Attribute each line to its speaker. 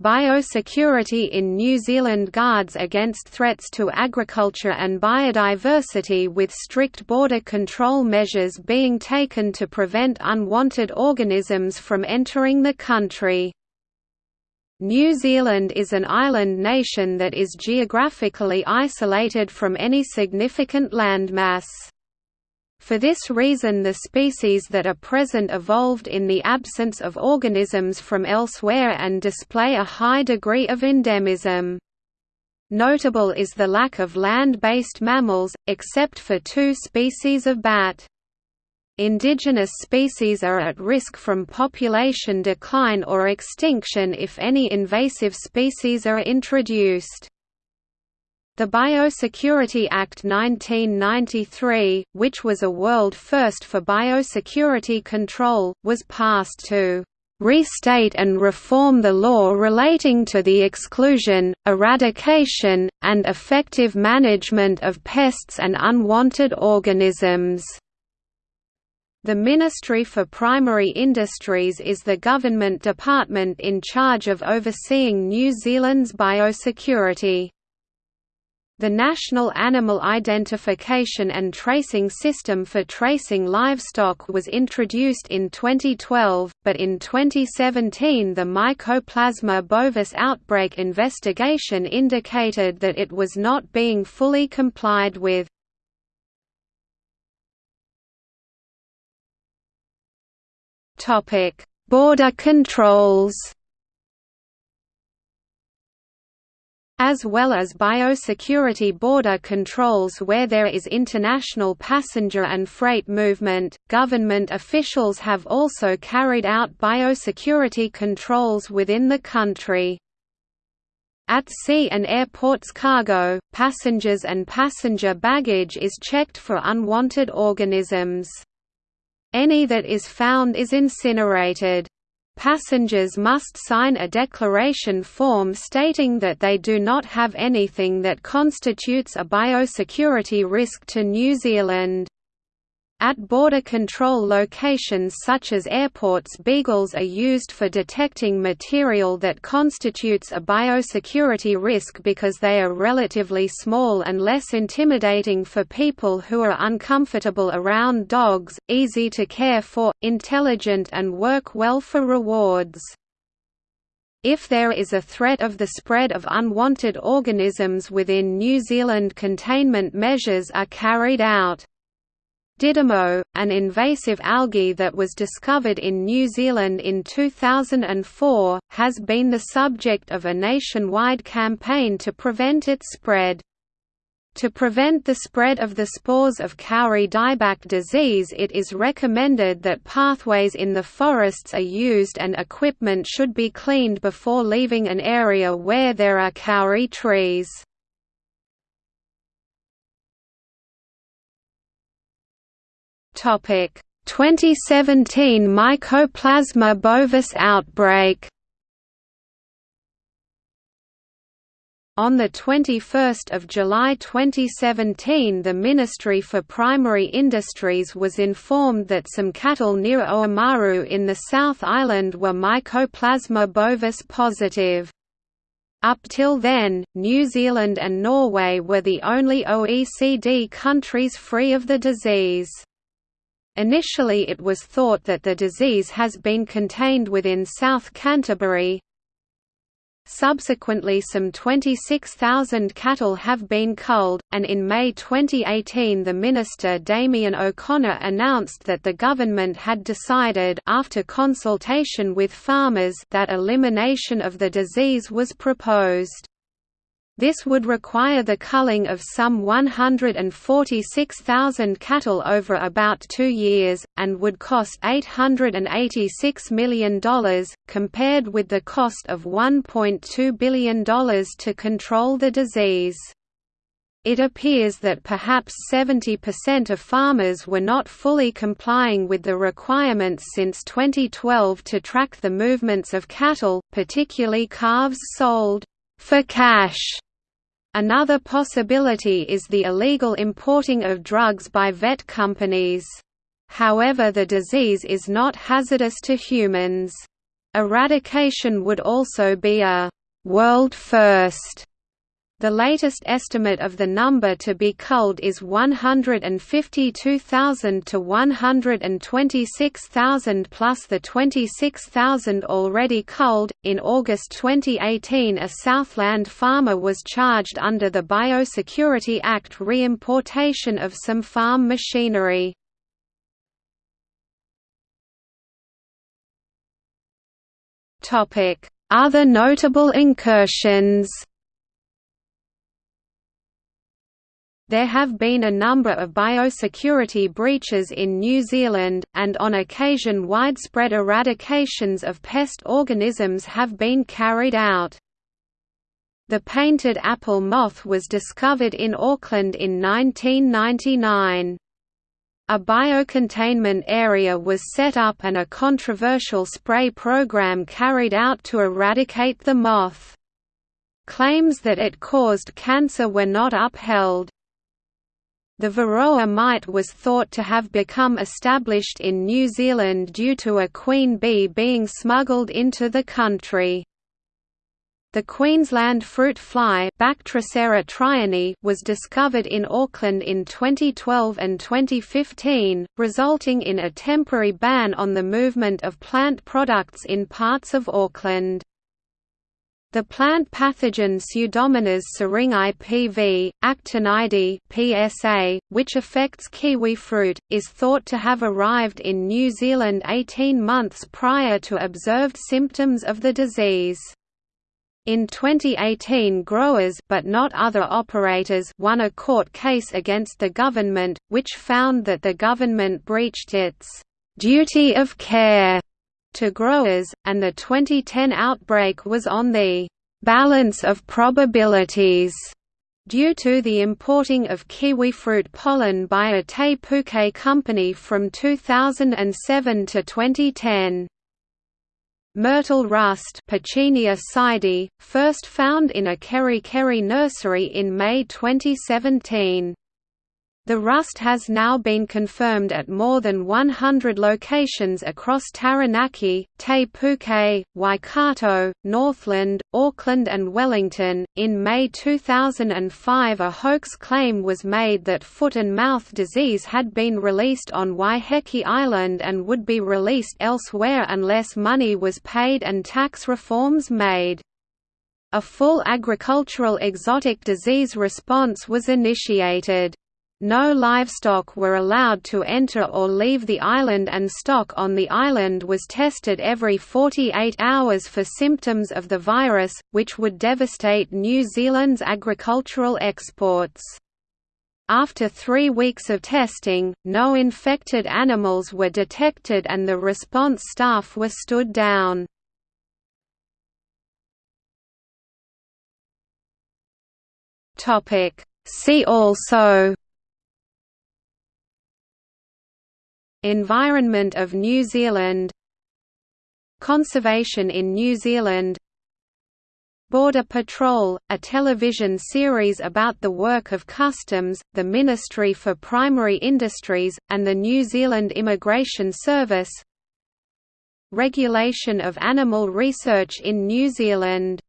Speaker 1: Biosecurity in New Zealand guards against threats to agriculture and biodiversity with strict border control measures being taken to prevent unwanted organisms from entering the country. New Zealand is an island nation that is geographically isolated from any significant landmass. For this reason the species that are present evolved in the absence of organisms from elsewhere and display a high degree of endemism. Notable is the lack of land-based mammals, except for two species of bat. Indigenous species are at risk from population decline or extinction if any invasive species are introduced. The Biosecurity Act 1993, which was a world first for biosecurity control, was passed to restate and reform the law relating to the exclusion, eradication, and effective management of pests and unwanted organisms. The Ministry for Primary Industries is the government department in charge of overseeing New Zealand's biosecurity. The National Animal Identification and Tracing System for tracing livestock was introduced in 2012, but in 2017 the Mycoplasma bovis outbreak investigation indicated that it was not being fully complied with. Border controls as well as biosecurity border controls where there is international passenger and freight movement. Government officials have also carried out biosecurity controls within the country. At sea and airports cargo, passengers and passenger baggage is checked for unwanted organisms. Any that is found is incinerated. Passengers must sign a declaration form stating that they do not have anything that constitutes a biosecurity risk to New Zealand. At border control locations such as airports beagles are used for detecting material that constitutes a biosecurity risk because they are relatively small and less intimidating for people who are uncomfortable around dogs, easy to care for, intelligent and work well for rewards. If there is a threat of the spread of unwanted organisms within New Zealand containment measures are carried out. Didymo, an invasive algae that was discovered in New Zealand in 2004, has been the subject of a nationwide campaign to prevent its spread. To prevent the spread of the spores of Kauri dieback disease it is recommended that pathways in the forests are used and equipment should be cleaned before leaving an area where there are Kauri trees. Topic 2017 Mycoplasma bovis outbreak On 21 July 2017 the Ministry for Primary Industries was informed that some cattle near Oamaru in the South Island were Mycoplasma bovis positive. Up till then, New Zealand and Norway were the only OECD countries free of the disease. Initially it was thought that the disease has been contained within South Canterbury. Subsequently some 26,000 cattle have been culled, and in May 2018 the Minister Damien O'Connor announced that the government had decided after consultation with farmers that elimination of the disease was proposed. This would require the culling of some 146,000 cattle over about two years, and would cost $886 million, compared with the cost of $1.2 billion to control the disease. It appears that perhaps 70% of farmers were not fully complying with the requirements since 2012 to track the movements of cattle, particularly calves sold for cash Another possibility is the illegal importing of drugs by vet companies. However the disease is not hazardous to humans. Eradication would also be a «world first the latest estimate of the number to be culled is 152,000 to 126,000 plus the 26,000 already culled. In August 2018, a Southland farmer was charged under the Biosecurity Act re-importation of some farm machinery. Topic: Other notable incursions. There have been a number of biosecurity breaches in New Zealand, and on occasion widespread eradications of pest organisms have been carried out. The painted apple moth was discovered in Auckland in 1999. A biocontainment area was set up and a controversial spray program carried out to eradicate the moth. Claims that it caused cancer were not upheld. The Varroa mite was thought to have become established in New Zealand due to a queen bee being smuggled into the country. The Queensland fruit fly was discovered in Auckland in 2012 and 2015, resulting in a temporary ban on the movement of plant products in parts of Auckland. The plant pathogen Pseudomonas syringae PV, actinidiae PSA, which affects kiwi fruit, is thought to have arrived in New Zealand 18 months prior to observed symptoms of the disease. In 2018 growers but not other operators won a court case against the government, which found that the government breached its «duty of care» to growers, and the 2010 outbreak was on the balance of probabilities due to the importing of kiwifruit pollen by a Te Puke company from 2007 to 2010. Myrtle rust first found in a Kerikeri nursery in May 2017. The rust has now been confirmed at more than 100 locations across Taranaki, Te Puke, Waikato, Northland, Auckland, and Wellington. In May 2005, a hoax claim was made that foot and mouth disease had been released on Waiheke Island and would be released elsewhere unless money was paid and tax reforms made. A full agricultural exotic disease response was initiated. No livestock were allowed to enter or leave the island and stock on the island was tested every 48 hours for symptoms of the virus, which would devastate New Zealand's agricultural exports. After three weeks of testing, no infected animals were detected and the response staff were stood down. See also Environment of New Zealand. Conservation in New Zealand. Border Patrol, a television series about the work of Customs, the Ministry for Primary Industries, and the New Zealand Immigration Service. Regulation of animal research in New Zealand